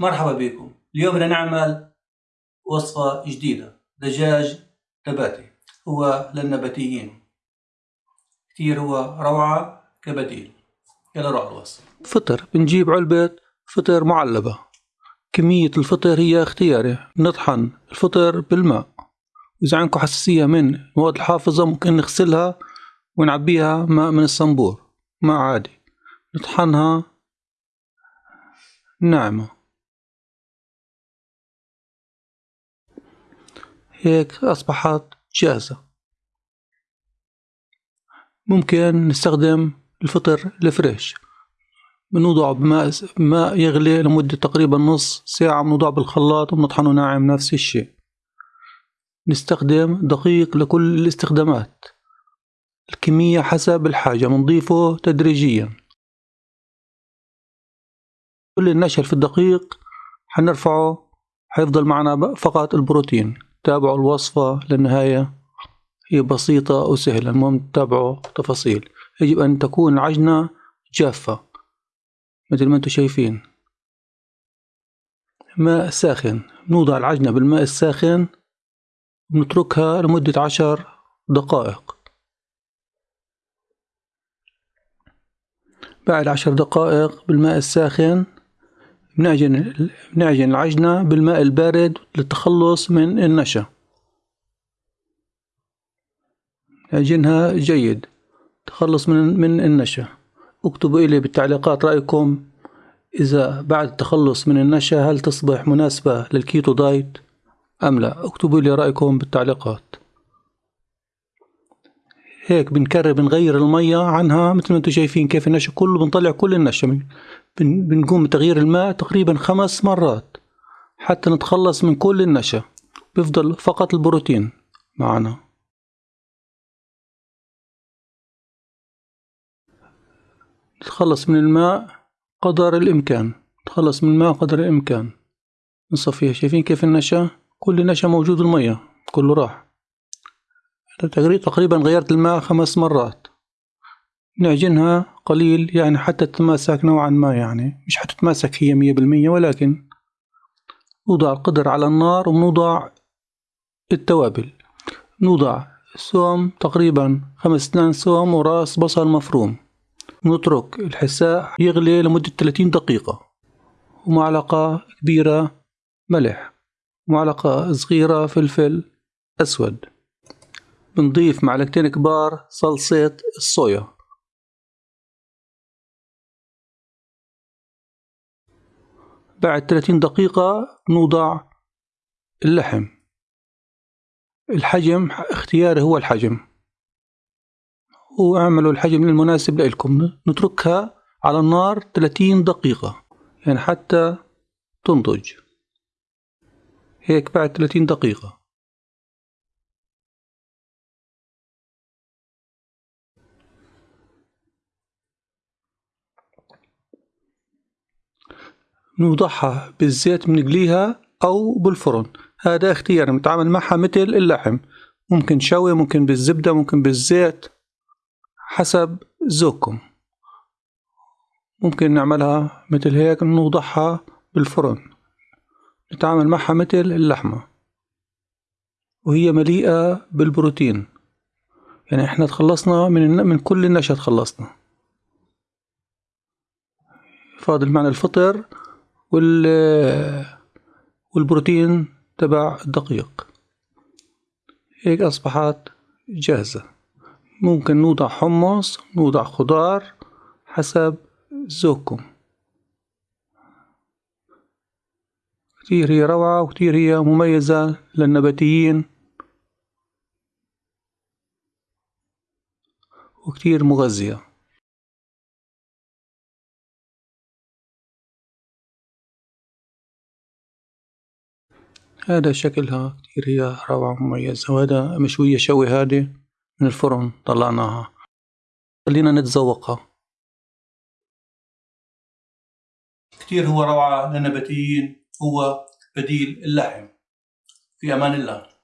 مرحبا بكم. اليوم بدنا نعمل وصفة جديدة دجاج نباتي هو للنباتيين. كتير هو روعة كبديل. يلا روح الوصف. فطر بنجيب علبة فطر معلبة. كمية الفطر هي اختياري. نطحن الفطر بالماء. إذا عندكم حساسية من المواد الحافظة ممكن نغسلها ونعبيها ماء من الصنبور. ماء عادي. نطحنها ناعمة. هيك أصبحت جاهزة. ممكن نستخدم الفطر الفريش. بنوضع بماء ماء يغلي لمدة تقريبا نص ساعة بنوضع بالخلاط وبنطحنه ناعم نفس الشيء. نستخدم دقيق لكل الاستخدامات. الكمية حسب الحاجة بنضيفه تدريجيا. كل النشر في الدقيق حنرفعه حيفضل معنا فقط البروتين. تابعوا الوصفة للنهاية. هي بسيطة وسهلة المهم تتابعوا تفاصيل. يجب أن تكون العجنة جافة مثل ما أنتم شايفين. ماء ساخن نوضع العجنة بالماء الساخن ونتركها لمدة عشر دقائق. بعد عشر دقائق بالماء الساخن بنعجن بنعجن العجنة بالماء البارد للتخلص من النشا. نعجنها جيد تخلص من من النشا. اكتبوا إلي بالتعليقات رأيكم. إذا بعد التخلص من النشا هل تصبح مناسبة للكيتو دايت؟ أم لا؟ اكتبوا لي رأيكم بالتعليقات. هيك بنكرر بنغير المية عنها مثل ما أنتم شايفين كيف النشا كله بنطلع كل النشا. بنقوم بتغيير الماء تقريبا خمس مرات حتى نتخلص من كل النشا. بيفضل فقط البروتين معنا. نتخلص من الماء قدر الإمكان. نتخلص من الماء قدر الإمكان. نصفيها. شايفين كيف النشا؟ كل النشا موجود المية كله راح. تقريبا غيرت الماء خمس مرات. نعجنها قليل يعني حتى تتماسك نوعا ما يعني مش حتتماسك هي مية بالمية ولكن نوضع القدر على النار ونوضع التوابل. نوضع سوم تقريبا خمس تنان سوم وراس بصل مفروم. نترك الحساء يغلي لمدة 30 دقيقة. ومعلقة كبيرة ملح. ومعلقة صغيرة فلفل أسود. بنضيف معلقتين كبار صلصة الصويا. بعد 30 دقيقة نوضع اللحم. الحجم اختياري هو الحجم. واعملوا الحجم المناسب لكم نتركها على النار 30 دقيقة يعني حتى تنضج. هيك بعد 30 دقيقة. نوضعها بالزيت بنقليها أو بالفرن. هذا اختيار نتعامل معها مثل اللحم. ممكن شوي ممكن بالزبدة ممكن بالزيت حسب ذوقكم. ممكن نعملها مثل هيك نوضعها بالفرن. نتعامل معها مثل اللحمة. وهي مليئة بالبروتين. يعني إحنا تخلصنا من من كل النشا تخلصنا. فاضل معنا الفطر. وال والبروتين تبع الدقيق. هيك أصبحت جاهزة. ممكن نوضع حمص نوضع خضار حسب ذوقكم. كتير هي روعة وكتير هي مميزة للنباتيين. وكتير مغذية. هذا شكلها كتير هي روعة مميزة وهذا مشوية شوي هادي من الفرن طلعناها. خلينا نتذوقها. كتير هو روعة للنباتيين هو بديل اللحم. في أمان الله.